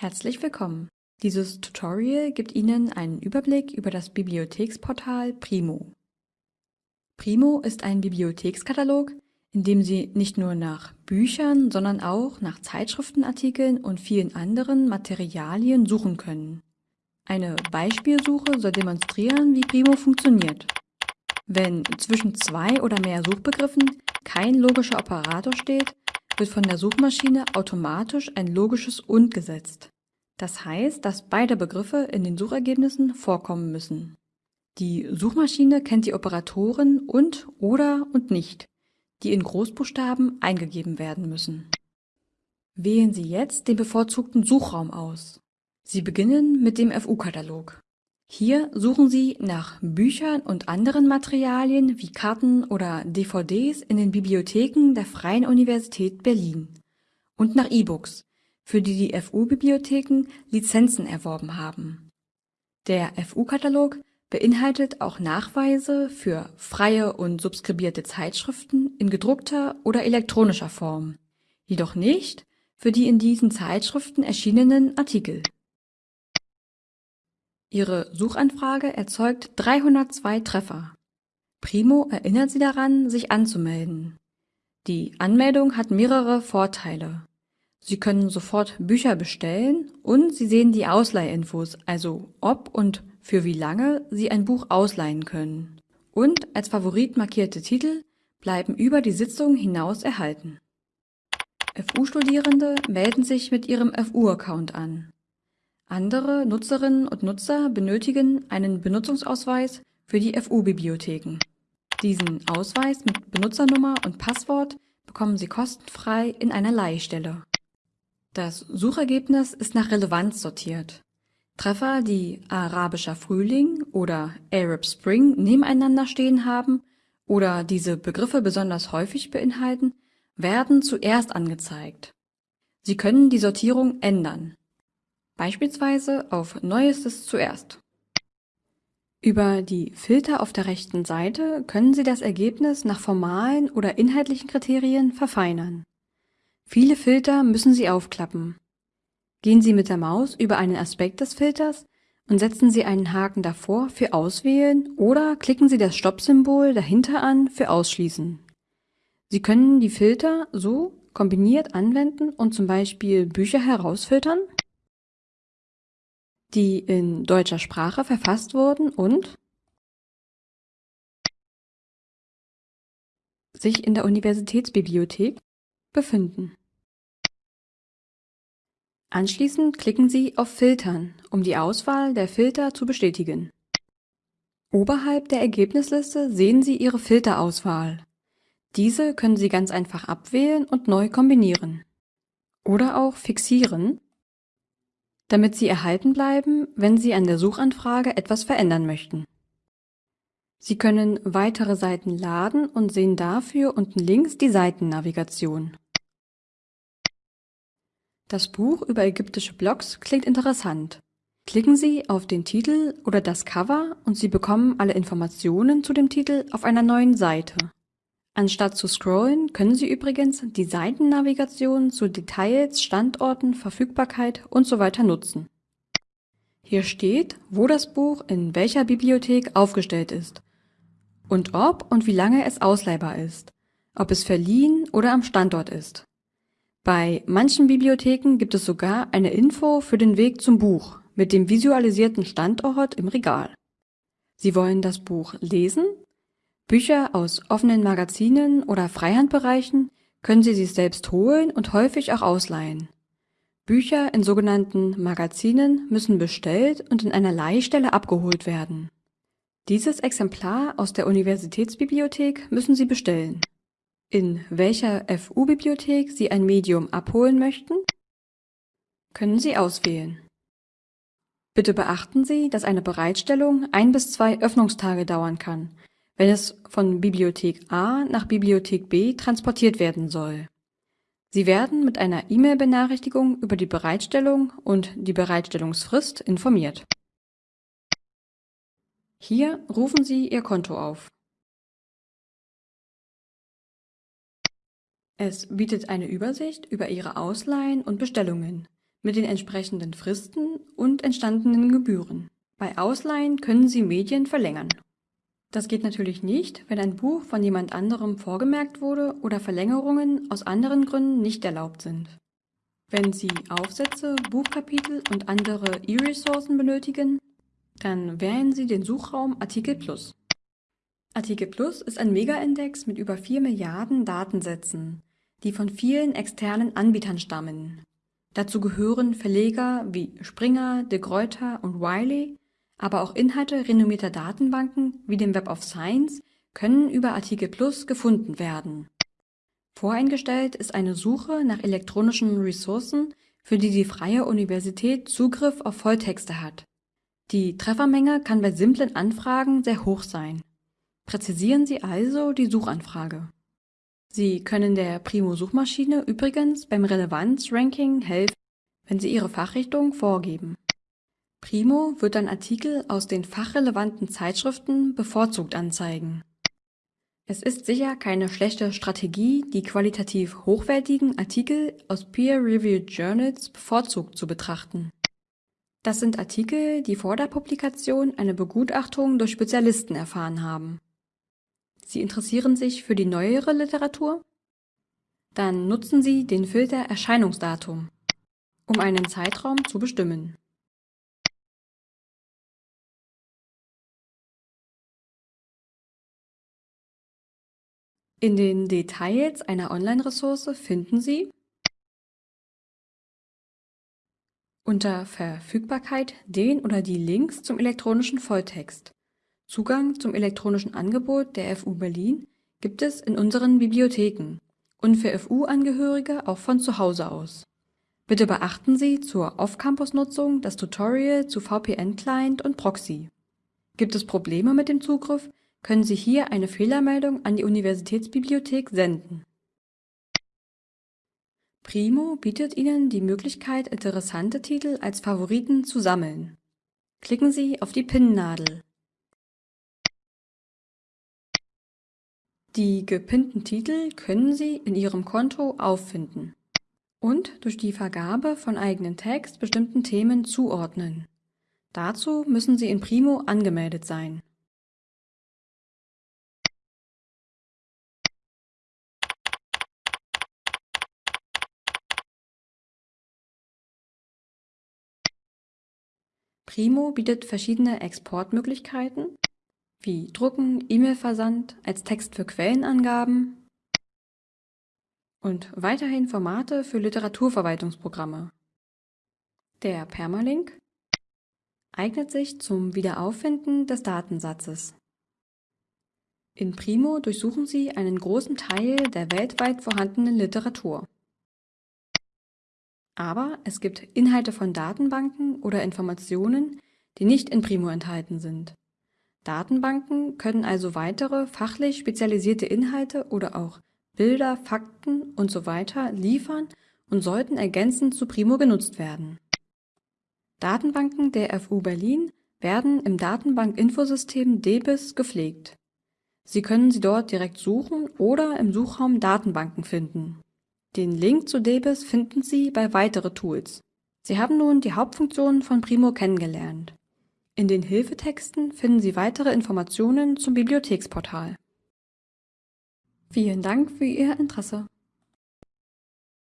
Herzlich willkommen. Dieses Tutorial gibt Ihnen einen Überblick über das Bibliotheksportal Primo. Primo ist ein Bibliothekskatalog, in dem Sie nicht nur nach Büchern, sondern auch nach Zeitschriftenartikeln und vielen anderen Materialien suchen können. Eine Beispielsuche soll demonstrieren, wie Primo funktioniert. Wenn zwischen zwei oder mehr Suchbegriffen kein logischer Operator steht, wird von der Suchmaschine automatisch ein logisches Und gesetzt. Das heißt, dass beide Begriffe in den Suchergebnissen vorkommen müssen. Die Suchmaschine kennt die Operatoren und, oder und nicht, die in Großbuchstaben eingegeben werden müssen. Wählen Sie jetzt den bevorzugten Suchraum aus. Sie beginnen mit dem FU-Katalog. Hier suchen Sie nach Büchern und anderen Materialien wie Karten oder DVDs in den Bibliotheken der Freien Universität Berlin und nach E-Books, für die die FU-Bibliotheken Lizenzen erworben haben. Der FU-Katalog beinhaltet auch Nachweise für freie und subskribierte Zeitschriften in gedruckter oder elektronischer Form, jedoch nicht für die in diesen Zeitschriften erschienenen Artikel. Ihre Suchanfrage erzeugt 302 Treffer. Primo erinnert Sie daran, sich anzumelden. Die Anmeldung hat mehrere Vorteile. Sie können sofort Bücher bestellen und Sie sehen die Ausleihinfos, also ob und für wie lange Sie ein Buch ausleihen können. Und als Favorit markierte Titel bleiben über die Sitzung hinaus erhalten. FU-Studierende melden sich mit ihrem FU-Account an. Andere Nutzerinnen und Nutzer benötigen einen Benutzungsausweis für die FU-Bibliotheken. Diesen Ausweis mit Benutzernummer und Passwort bekommen Sie kostenfrei in einer Leihstelle. Das Suchergebnis ist nach Relevanz sortiert. Treffer, die Arabischer Frühling oder Arab Spring nebeneinander stehen haben oder diese Begriffe besonders häufig beinhalten, werden zuerst angezeigt. Sie können die Sortierung ändern beispielsweise auf Neuestes zuerst. Über die Filter auf der rechten Seite können Sie das Ergebnis nach formalen oder inhaltlichen Kriterien verfeinern. Viele Filter müssen Sie aufklappen. Gehen Sie mit der Maus über einen Aspekt des Filters und setzen Sie einen Haken davor für Auswählen oder klicken Sie das Stopp-Symbol dahinter an für Ausschließen. Sie können die Filter so kombiniert anwenden und zum Beispiel Bücher herausfiltern die in deutscher Sprache verfasst wurden und sich in der Universitätsbibliothek befinden. Anschließend klicken Sie auf Filtern, um die Auswahl der Filter zu bestätigen. Oberhalb der Ergebnisliste sehen Sie Ihre Filterauswahl. Diese können Sie ganz einfach abwählen und neu kombinieren. Oder auch fixieren, damit sie erhalten bleiben, wenn Sie an der Suchanfrage etwas verändern möchten. Sie können weitere Seiten laden und sehen dafür unten links die Seitennavigation. Das Buch über ägyptische Blogs klingt interessant. Klicken Sie auf den Titel oder das Cover und Sie bekommen alle Informationen zu dem Titel auf einer neuen Seite. Anstatt zu scrollen, können Sie übrigens die Seitennavigation zu Details, Standorten, Verfügbarkeit usw. nutzen. Hier steht, wo das Buch in welcher Bibliothek aufgestellt ist und ob und wie lange es ausleihbar ist, ob es verliehen oder am Standort ist. Bei manchen Bibliotheken gibt es sogar eine Info für den Weg zum Buch mit dem visualisierten Standort im Regal. Sie wollen das Buch lesen Bücher aus offenen Magazinen oder Freihandbereichen können Sie sich selbst holen und häufig auch ausleihen. Bücher in sogenannten Magazinen müssen bestellt und in einer Leihstelle abgeholt werden. Dieses Exemplar aus der Universitätsbibliothek müssen Sie bestellen. In welcher FU-Bibliothek Sie ein Medium abholen möchten, können Sie auswählen. Bitte beachten Sie, dass eine Bereitstellung ein bis zwei Öffnungstage dauern kann, wenn es von Bibliothek A nach Bibliothek B transportiert werden soll. Sie werden mit einer E-Mail-Benachrichtigung über die Bereitstellung und die Bereitstellungsfrist informiert. Hier rufen Sie Ihr Konto auf. Es bietet eine Übersicht über Ihre Ausleihen und Bestellungen mit den entsprechenden Fristen und entstandenen Gebühren. Bei Ausleihen können Sie Medien verlängern. Das geht natürlich nicht, wenn ein Buch von jemand anderem vorgemerkt wurde oder Verlängerungen aus anderen Gründen nicht erlaubt sind. Wenn Sie Aufsätze, Buchkapitel und andere E-Ressourcen benötigen, dann wählen Sie den Suchraum Artikel Plus. Artikel Plus ist ein Mega-Index mit über 4 Milliarden Datensätzen, die von vielen externen Anbietern stammen. Dazu gehören Verleger wie Springer, De Gruyter und Wiley, aber auch Inhalte renommierter Datenbanken wie dem Web of Science können über Artikel Plus gefunden werden. Voreingestellt ist eine Suche nach elektronischen Ressourcen, für die die Freie Universität Zugriff auf Volltexte hat. Die Treffermenge kann bei simplen Anfragen sehr hoch sein. Präzisieren Sie also die Suchanfrage. Sie können der Primo-Suchmaschine übrigens beim Relevanz-Ranking helfen, wenn Sie Ihre Fachrichtung vorgeben. Primo wird dann Artikel aus den fachrelevanten Zeitschriften bevorzugt anzeigen. Es ist sicher keine schlechte Strategie, die qualitativ hochwertigen Artikel aus Peer-Reviewed Journals bevorzugt zu betrachten. Das sind Artikel, die vor der Publikation eine Begutachtung durch Spezialisten erfahren haben. Sie interessieren sich für die neuere Literatur? Dann nutzen Sie den Filter Erscheinungsdatum, um einen Zeitraum zu bestimmen. In den Details einer Online-Ressource finden Sie unter Verfügbarkeit den oder die Links zum elektronischen Volltext. Zugang zum elektronischen Angebot der FU Berlin gibt es in unseren Bibliotheken und für FU-Angehörige auch von zu Hause aus. Bitte beachten Sie zur Off-Campus-Nutzung das Tutorial zu VPN-Client und Proxy. Gibt es Probleme mit dem Zugriff, können Sie hier eine Fehlermeldung an die Universitätsbibliothek senden. Primo bietet Ihnen die Möglichkeit, interessante Titel als Favoriten zu sammeln. Klicken Sie auf die Pinnnadel. Die gepinnten Titel können Sie in Ihrem Konto auffinden und durch die Vergabe von eigenen Tags bestimmten Themen zuordnen. Dazu müssen Sie in Primo angemeldet sein. Primo bietet verschiedene Exportmöglichkeiten wie Drucken, E-Mail-Versand, als Text für Quellenangaben und weiterhin Formate für Literaturverwaltungsprogramme. Der Permalink eignet sich zum Wiederauffinden des Datensatzes. In Primo durchsuchen Sie einen großen Teil der weltweit vorhandenen Literatur. Aber es gibt Inhalte von Datenbanken oder Informationen, die nicht in Primo enthalten sind. Datenbanken können also weitere fachlich spezialisierte Inhalte oder auch Bilder, Fakten usw. liefern und sollten ergänzend zu Primo genutzt werden. Datenbanken der FU Berlin werden im Datenbank-Infosystem DBIS gepflegt. Sie können sie dort direkt suchen oder im Suchraum Datenbanken finden. Den Link zu DBIS finden Sie bei Weitere Tools. Sie haben nun die Hauptfunktionen von Primo kennengelernt. In den Hilfetexten finden Sie weitere Informationen zum Bibliotheksportal. Vielen Dank für Ihr Interesse.